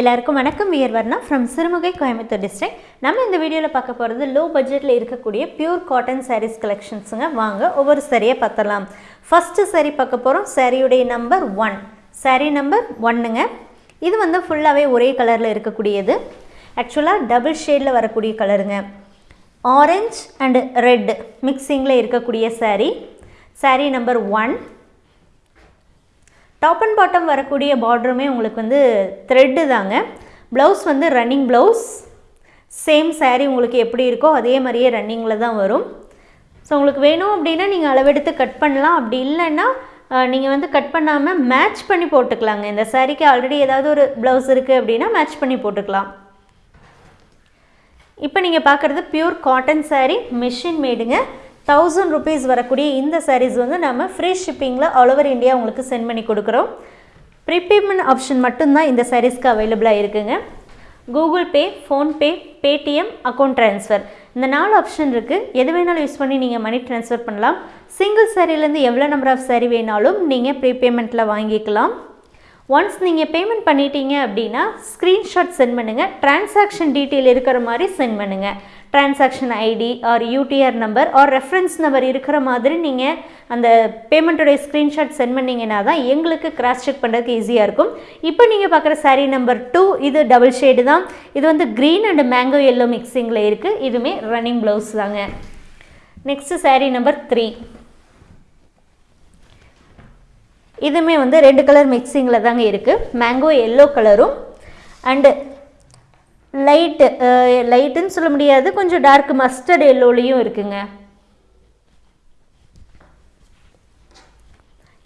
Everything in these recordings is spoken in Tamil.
எல்லாருக்கும் வணக்கம். We are Varna from Sirumugai Coimbatore district நம்ம இந்த வீடியோவில் பார்க்க போகிறது லோ பட்ஜெட்டில் இருக்கக்கூடிய பியூர் காட்டன் சாரீஸ் கலெக்ஷன்ஸுங்க வாங்க ஒவ்வொரு சரியை பார்த்தலாம் ஃபஸ்ட்டு சரி பார்க்க போகிறோம் சாரியுடைய நம்பர் ஒன் சாரீ நம்பர் ஒன்னுங்க இது வந்து ஃபுல்லாகவே ஒரே கலரில் இருக்கக்கூடியது. ஆக்சுவலாக டபுள் ஷேடில் வரக்கூடிய கலருங்க ஆரஞ்ச் அண்டு ரெட் மிக்சிங்கில் இருக்கக்கூடிய sari sari number one top and bottom வரக்கூடிய பார்டருமே உங்களுக்கு வந்து த்ரெட்டு தாங்க. ப்ளவுஸ் வந்து ரன்னிங் ப்ளவுஸ் சேம் சாரீ உங்களுக்கு எப்படி இருக்கோ அதே மாதிரியே ரன்னிங்கில் தான் வரும். ஸோ உங்களுக்கு வேணும் அப்படின்னா நீங்கள் அளவெடுத்து கட் பண்ணலாம். அப்படி இல்லைன்னா நீங்கள் வந்து கட் பண்ணாமல் மேட்ச் பண்ணி போட்டுக்கலாங்க. இந்த சாரீக்கு ஆல்ரெடி ஏதாவது ஒரு ப்ளவுஸ் இருக்குது அப்படின்னா மேட்ச் பண்ணி போட்டுக்கலாம். இப்போ நீங்கள் பார்க்குறது பியூர் காட்டன் சாரீ மிஷின் மேடுங்க தௌசண்ட் ருபீஸ் வரக்கூடிய இந்த சாரீஸ் வந்து நம்ம ஃப்ரீ ஷிப்பிங்கில் ஆல் ஓவர் இந்தியா உங்களுக்கு சென்ட் பண்ணி கொடுக்குறோம். ப்ரீபேமெண்ட் ஆப்ஷன் மட்டும்தான் இந்த சாரீஸ்க்கு அவைலபிளாக இருக்குங்க. Google Pay PhonePe Paytm account transfer இந்த நாலு ஆப்ஷன் இருக்குது எது வேணாலும் யூஸ் பண்ணி நீங்கள் மணி ட்ரான்ஸ்ஃபர் பண்ணலாம். சிங்கிள் சாரிலேருந்து எவ்வளோ நம்பர் ஆஃப் சாரி வேணாலும் நீங்கள் ப்ரீபேமெண்ட்டில் வாங்கிக்கலாம். ஒன்ஸ் நீங்கள் பேமெண்ட் பண்ணிட்டீங்க அப்படின்னா ஸ்க்ரீன்ஷாட் சென்ட் பண்ணுங்கள் டிரான்சாக்ஷன் டீட்டெயில் இருக்கிற மாதிரி சென்ட் பண்ணுங்கள் transaction ID or UTR number or reference number இருக்கிற மாதிரி நீங்கள் அந்த பேமெண்ட்டோடைய ஸ்க்ரீன்ஷாட் சென்ட் பண்ணிங்கன்னா தான் எங்களுக்கு கிராஸ் செக் பண்ணுறதுக்கு ஈஸியாக இருக்கும். இப்போ நீங்கள் பார்க்குற சாரீ நம்பர் டூ இது டபுள் ஷேடு தான். இது வந்து க்ரீன் அண்ட் மேங்கோ எல்லோ மிக்சிங்கில் இருக்குது இதுவுமே ரன்னிங் ப்ளவுஸ் தாங்க. நெக்ஸ்ட்டு சாரீ நம்பர் த்ரீ இதுவுமே வந்து ரெண்டு கலர் மிக்சிங்கில் தாங்க இருக்குது மேங்கோ எல்லோ கலரும் அண்டு லைட்டு லைட்டுன்னு சொல்ல முடியாது கொஞ்சம் டார்க் மஸ்டர்ட் எல்லோலையும் இருக்குங்க.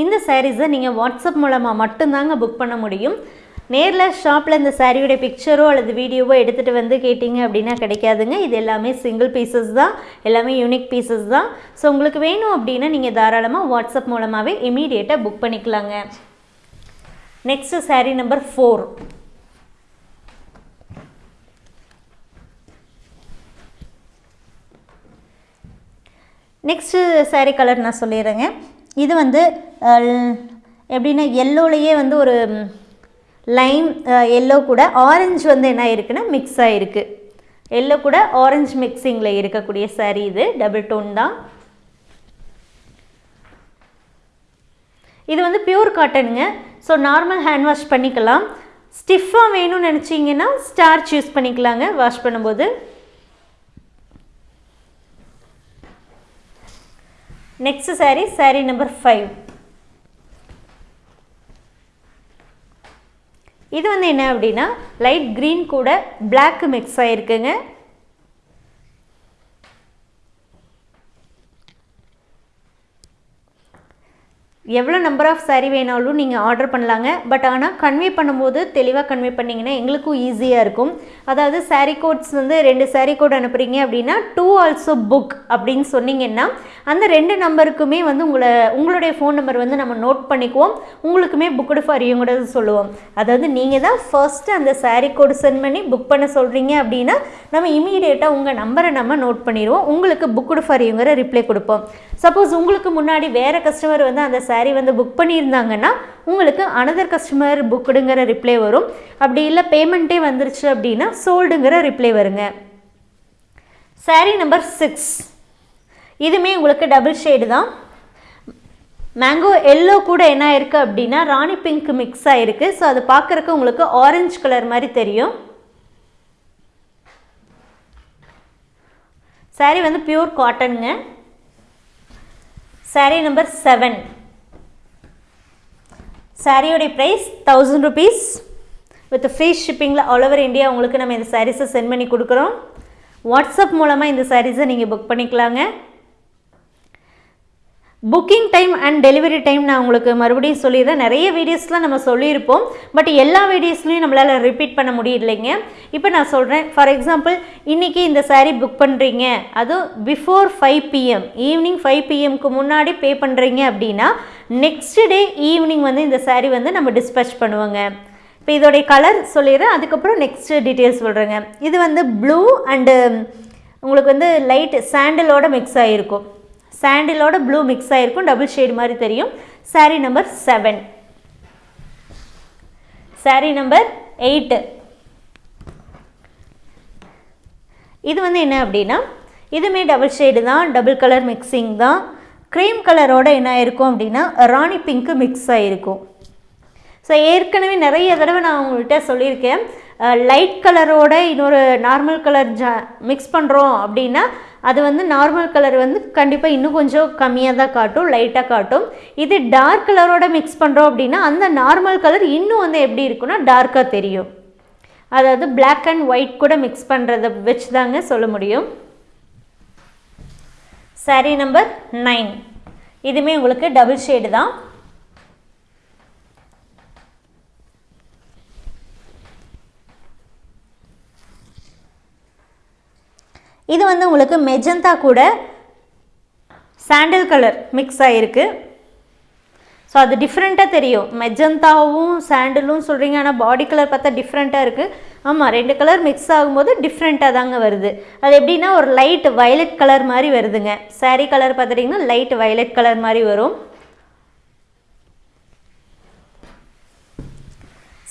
இந்த சாரீஸை நீங்கள் வாட்ஸ்அப் மூலமாக மட்டும்தாங்க புக் பண்ண முடியும். நேரில் ஷாப்பில் இந்த சாரியோட பிக்சரோ அல்லது வீடியோவோ எடுத்துகிட்டு வந்து கேட்டிங்க அப்படின்னா கிடைக்காதுங்க. இது எல்லாமே சிங்கிள் பீசஸ் தான். எல்லாமே யூனிக் பீசஸ் தான். ஸோ உங்களுக்கு வேணும் அப்படின்னா நீங்கள் தாராளமாக வாட்ஸ்அப் மூலமாகவே இமீடியட்டாக புக் பண்ணிக்கலாங்க. Next sari number four next sari colour நான் சொல்லிடுறேங்க. இது வந்து எப்படின்னா எல்லோலையே வந்து ஒரு லைம் எல்லோ uh, கூட ஆரஞ்சு வந்து என்ன இருக்குன்னா மிக்ஸ் ஆகிருக்கு எல்லோ கூட ஆரஞ்சு மிக்சிங்கில் இருக்கக்கூடிய சாரீ இது டபுள் டோன் தான். இது வந்து பியூர் காட்டனுங்க ஸோ நார்மல் ஹேண்ட் வாஷ் பண்ணிக்கலாம். ஸ்டிஃபாக வேணும்னு நினச்சிங்கன்னா ஸ்டார்ச் யூஸ் பண்ணிக்கலாங்க. வாஷ் பண்ணும்போது. Next sari sari number five இது வந்து என்ன அப்படின்னா லைட் க்ரீன் கூட பிளாக்கு மிக்ஸ் ஆகிருக்குங்க எவ்வளோ நம்பர் ஆஃப் சாரீ வேணாலும் நீங்கள் ஆர்டர் பண்ணலாங்க. பட் ஆனால் கன்வே பண்ணும்போது தெளிவாக கன்வே பண்ணிங்கன்னா எங்களுக்கும் ஈஸியாக இருக்கும். அதாவது சாரீ கோட்ஸ் வந்து ரெண்டு சாரீ கோட் அனுப்புகிறீங்க அப்படின்னா டூ ஆல்சோ புக் அப்படின்னு சொன்னீங்கன்னா அந்த ரெண்டு நம்பருக்குமே வந்து உங்களை உங்களுடைய ஃபோன் நம்பர் வந்து நம்ம நோட் பண்ணிக்குவோம். உங்களுக்குமே புக்குடு ஃபார் கூட சொல்லுவோம். அதாவது நீங்கள் தான் ஃபர்ஸ்ட்டு அந்த சாரீ கோடு சென்ட் பண்ணி புக் பண்ண சொல்கிறீங்க அப்படின்னா நம்ம இமீடியட்டாக உங்கள் நம்பரை நம்ம நோட் பண்ணிடுவோம். உங்களுக்கு புக்குடு ஃபார் யூங்கிற ரிப்ளை கொடுப்போம். சப்போஸ் உங்களுக்கு முன்னாடி வேறு கஸ்டமர் வந்து அந்த saree வந்து புக் பண்ணியிருந்தாங்கன்னா உங்களுக்கு அனதர் கஸ்டமர் புக்குடுங்கிற ரிப்ளை வரும். அப்படி இல்லை பேமெண்ட்டே வந்துருச்சு அப்படின்னா சோல்டுங்கிற ரிப்ளை வருங்க. Saree நம்பர் சிக்ஸ் இதுமே உங்களுக்கு டபுள் ஷேடு தான். மேங்கோ எல்லோ கூட என்ன இருக்குது அப்படின்னா ராணி பிங்க் மிக்ஸ் ஆகிருக்கு ஸோ அது பார்க்குறக்கு உங்களுக்கு ஆரஞ்சு கலர் மாதிரி தெரியும். Saree வந்து பியூர் காட்டனுங்க saree number seven சாரியோடைய price thousand rupees with free ஷிப்பிங்கில் all over India உங்களுக்கு நம்ம இந்த சாரீஸை சென்ட் பண்ணி கொடுக்குறோம். வாட்ஸ்அப் மூலமாக இந்த சாரீஸை நீங்கள் புக் பண்ணிக்கலாங்க. Booking time and delivery time நான் உங்களுக்கு மறுபடியும் சொல்லிடுறேன். நிறைய வீடியோஸ்லாம் நம்ம சொல்லியிருப்போம். பட் எல்லா வீடியோஸ்லையும் நம்மளால் ரிப்பீட் பண்ண முடியலைங்க. இப்போ நான் சொல்கிறேன் ஃபார் எக்ஸாம்பிள் இன்றைக்கி இந்த சாரீ புக் பண்ணுறீங்க அதுவும் before five PM evening five பிஎம்க்கு முன்னாடி பே பண்ணுறீங்க அப்படின்னா நெக்ஸ்ட் டே ஈவினிங் வந்து இந்த சாரீ வந்து நம்ம டிஸ்பேச் பண்ணுவோங்க. இப்போ இதோடைய கலர் சொல்லிடுறேன். அதுக்கப்புறம் நெக்ஸ்ட் டீட்டெயில்ஸ் சொல்கிறேங்க இது வந்து ப்ளூ அண்டு um, உங்களுக்கு வந்து லைட் சாண்டிலோட மிக்ஸ் ஆகிருக்கும் சாண்டிலோட ப்ளூ மிக்ஸ் ஆகிருக்கும் டபுள் ஷேடு மாதிரி தெரியும். Saree number seven saree number eight இது வந்து என்ன அப்படின்னா இதுவுமே டபுள் ஷேடு தான் டபுள் கலர் மிக்சிங் தான். க்ரீம் கலரோட என்ன ஆயிருக்கும் அப்படின்னா ராணி பிங்க்கு மிக்ஸ் ஆகிருக்கும் ஸோ ஏற்கனவே நிறைய தடவை நான் உங்கள்கிட்ட சொல்லியிருக்கேன். லைட் கலரோட இன்னொரு நார்மல் கலர் ஜா மிக்ஸ் பண்ணுறோம் அப்படின்னா அது வந்து நார்மல் கலர் வந்து கண்டிப்பாக இன்னும் கொஞ்சம் கம்மியாக தான் காட்டும் லைட்டாக காட்டும். இது டார்க் கலரோட மிக்ஸ் பண்ணுறோம் அப்படின்னா அந்த நார்மல் கலர் இன்னும் வந்து எப்படி இருக்குன்னா டார்க்காக தெரியும். அதாவது பிளாக் அண்ட் ஒயிட் கூட மிக்ஸ் பண்ணுறத வச்சு தாங்க சொல்ல முடியும். Saree நம்பர் நைன் இதுவுமே உங்களுக்கு டபுள் ஷேடு தான். இது வந்து உங்களுக்கு மெஜந்தா கூட சாண்டில் கலர் மிக்ஸ் ஆகிருக்கு ஸோ அது டிஃப்ரெண்ட்டாக தெரியும். மெஜந்தாவும் சாண்டிலும் சொல்கிறீங்க ஆனால் பாடி கலர் பார்த்தா டிஃப்ரெண்ட்டாக இருக்குது ஆமாம் ரெண்டு கலர் மிக்ஸ் ஆகும்போது டிஃப்ரெண்ட்டாக தாங்க வருது. அது எப்படின்னா ஒரு லைட் வயலட் கலர் மாதிரி வருதுங்க. saree கலர் பார்த்துட்டிங்கன்னா லைட் வயலட் கலர் மாதிரி வரும்.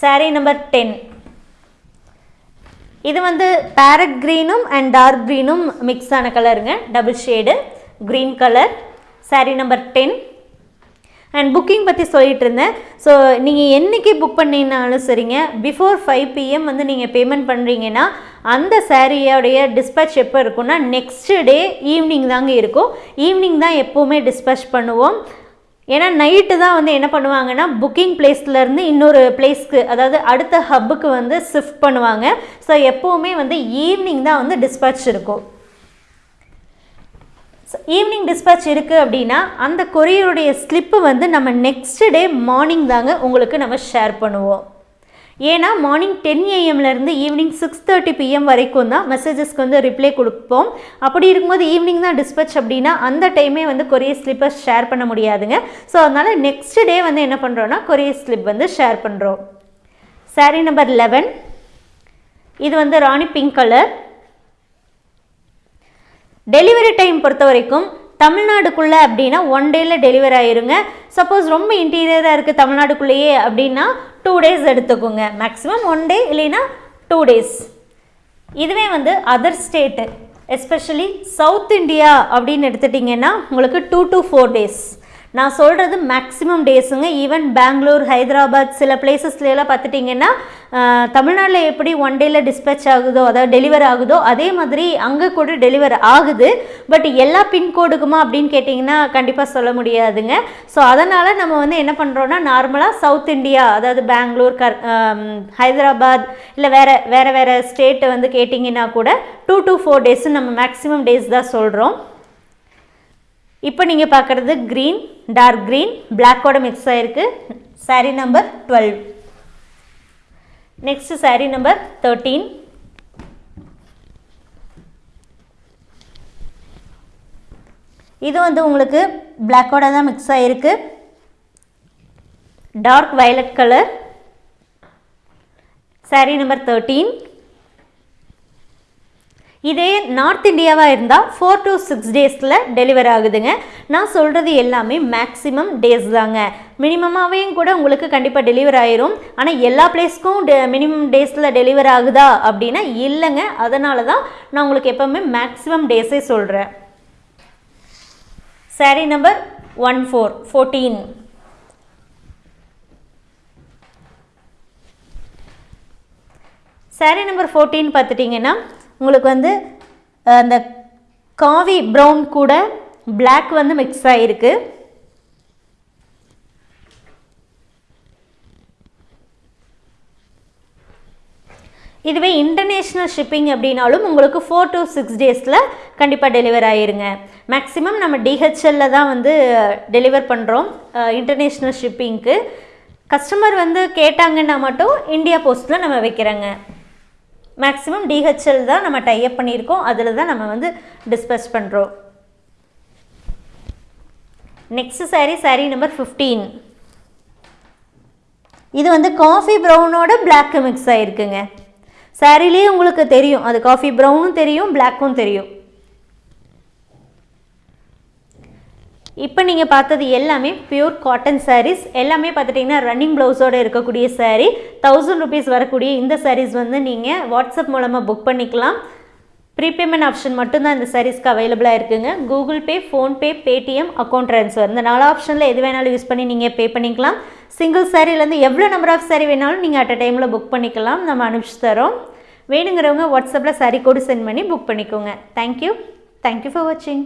saree நம்பர் டென் இது வந்து பேரட் க்ரீனும் அண்ட் டார்க் க்ரீனும் மிக்ஸ் ஆன கலருங்க double shade green colour saree number ten and booking பற்றி சொல்லிட்டு இருந்தேன் ஸோ நீங்கள் என்றைக்கு புக் பண்ணினாலும் சரிங்க பிஃபோர் ஃபைவ் பிஎம் வந்து நீங்கள் பேமெண்ட் பண்ணுறீங்கன்னா அந்த சாரியோடைய டிஸ்பேச் எப்போ இருக்கும்னா நெக்ஸ்ட் டே ஈவினிங் தாங்க இருக்கும். ஈவினிங் தான் எப்போவுமே டிஸ்பேச் பண்ணுவோம். ஏன்னா நைட்டு தான் வந்து என்ன பண்ணுவாங்கன்னா புக்கிங் பிளேஸ்லேருந்து இன்னொரு பிளேஸ்க்கு அதாவது அடுத்த ஹப்புக்கு வந்து ஷிஃப்ட் பண்ணுவாங்க. ஸோ எப்போவுமே வந்து ஈவினிங் தான் வந்து டிஸ்பேச் இருக்கும். ஈவினிங் டிஸ்பேச் இருக்குது அப்படின்னா அந்த கொரியருடைய ஸ்லிப்பு வந்து நம்ம நெக்ஸ்ட் டே மார்னிங் தாங்க உங்களுக்கு நம்ம ஷேர் பண்ணுவோம். ஏன்னா மார்னிங் டென் ஏஎம்லேருந்து ஈவினிங் சிக்ஸ் தேர்ட்டி பிஎம் வரைக்கும் தான் மெசேஜஸ்க்கு வந்து ரிப்ளை கொடுப்போம். அப்படி இருக்கும்போது ஈவினிங் தான் டிஸ்பேச் அப்படின்னா அந்த டைமே வந்து கொரியர் ஸ்லிப்பை ஷேர் பண்ண முடியாதுங்க. ஸோ அதனால் நெக்ஸ்ட் டே வந்து என்ன பண்ணுறோன்னா கொரியர் ஸ்லிப் வந்து ஷேர் பண்ணுறோம் சாரீ நம்பர் லெவன் இது வந்து rani pink colour delivery time பொறுத்த வரைக்கும் தமிழ்நாடுக்குள்ளே அப்படின்னா ஒன் டேயில் டெலிவரி ஆயிருங்க. சப்போஸ் ரொம்ப இன்டீரியராக இருக்குது தமிழ்நாடுக்குள்ளேயே அப்படின்னா டூ டேஸ் எடுத்துக்கோங்க. மேக்ஸிமம் ஒன் டே இல்லைன்னா டூ டேஸ் இதுவே வந்து other state especially south India அப்படின்னு எடுத்துட்டிங்கன்னா உங்களுக்கு டூ டு ஃபோர் டேஸ் நான் சொல்கிறது மேக்ஸிமம் டேஸுங்க ஈவன் பெங்களூர் ஹைதராபாத் சில பிளேசஸ்லாம் பார்த்துட்டிங்கன்னா தமிழ்நாட்டில் எப்படி ஒன் டேயில் டிஸ்பேச் ஆகுதோ அதாவது டெலிவர் ஆகுதோ அதே மாதிரி அங்கே கூட டெலிவர் ஆகுது. பட் எல்லா பின்கோடுக்குமா அப்படின்னு கேட்டிங்கன்னா கண்டிப்பாக சொல்ல முடியாதுங்க. ஸோ அதனால் நம்ம வந்து என்ன பண்ணுறோன்னா நார்மலாக சவுத் இந்தியா அதாவது பெங்களூர் கர் ஹைதராபாத் இல்லை வேறு வேறு வேறு ஸ்டேட்டை வந்து கேட்டிங்கன்னா கூட டூ டு ஃபோர் டேஸ் நம்ம மேக்ஸிமம் டேஸ் தான் சொல்கிறோம் இப்போ நீங்கள் பார்க்குறது க்ரீன் டார்க் க்ரீன் பிளாக்கோட மிக்ஸ் ஆகிருக்கு saree number twelve next saree number thirteen இது வந்து உங்களுக்கு பிளாக்கோட தான் மிக்ஸ் ஆகிருக்கு dark violet colour saree number thirteen இதே நார்த் இந்தியாவாக இருந்தால் ஃபோர் டு சிக்ஸ் டேஸில் டெலிவர் ஆகுதுங்க. நான் சொல்கிறது எல்லாமே மேக்ஸிமம் டேஸ் தாங்க. மினிமமாகவேயும் கூட உங்களுக்கு கண்டிப்பாக டெலிவர் ஆயிரும். ஆனால் எல்லா பிளேஸ்க்கும் டெ மினிமம் டேஸில் டெலிவர் ஆகுதா அப்படின்னா இல்லைங்க. அதனால தான் நான் உங்களுக்கு எப்போவுமே மேக்ஸிமம் டேஸே சொல்கிறேன் saree number one four fourteen saree number fourteen பார்த்துட்டிங்கன்னா உங்களுக்கு வந்து அந்த காவி ப்ரௌன் கூட பிளாக் வந்து மிக்ஸ் ஆகிருக்கு இதுவே இன்டர்நேஷ்னல் ஷிப்பிங் அப்படின்னாலும் உங்களுக்கு ஃபோர் டு சிக்ஸ் டேஸில் கண்டிப்பாக டெலிவர் ஆயிருங்க. மேக்ஸிமம் நம்ம டிஹெச்எல்ல தான் வந்து டெலிவர் பண்ணுறோம் இன்டர்நேஷ்னல் ஷிப்பிங்க்கு கஸ்டமர் வந்து கேட்டாங்கன்னா மட்டும் இந்தியா போஸ்ட்டில் நம்ம வைக்கிறோங்க. மேக்ஸிமம் டிஹெச்எல் தான் நம்ம டைப் பண்ணியிருக்கோம். அதில் தான் நம்ம வந்து டிஸ்பஸ் பண்ணுறோம் next saree saree number fifteen இது வந்து காஃபி ப்ரௌனோட பிளாக்கு மிக்ஸ் ஆகிருக்குங்க சாரிலேயே உங்களுக்கு தெரியும். அது காஃபி ப்ரௌனும் தெரியும் பிளாக்கும் தெரியும். இப்போ நீங்கள் பார்த்தது எல்லாமே பியூர் காட்டன் சாரீஸ் எல்லாமே பார்த்துட்டிங்கன்னா ரன்னிங் ப்ளவுஸோடு இருக்கக்கூடிய சாரீ தௌசண்ட் ருபீஸ் வரக்கூடிய இந்த சாரீஸ் வந்து நீங்கள் வாட்ஸ்அப் மூலமாக புக் பண்ணிக்கலாம். ப்ரீபேமெண்ட் ஆப்ஷன் மட்டும்தான் இந்த சாரீஸ்க்கு அவைலபிளாக இருக்குங்க. Google Pay PhonePe Paytm account transfer இந்த நாலு ஆப்ஷனில் எது வேணாலும் யூஸ் பண்ணி நீங்கள் பே பண்ணிக்கலாம். சிங்கிள் சாரீலேருந்து எவ்வளோ நம்பர் ஆஃப் சாரீ வேணாலும் நீங்கள் அட் அ டைமில் புக் பண்ணிக்கலாம். நம்ம அனுப்பிச்சு தரோம். வேணுங்கிறவங்க வாட்ஸ்அப்பில் சாரீ கோடு சென்ட் பண்ணி புக் பண்ணிக்கோங்க. Thank you thank you for வாட்சிங்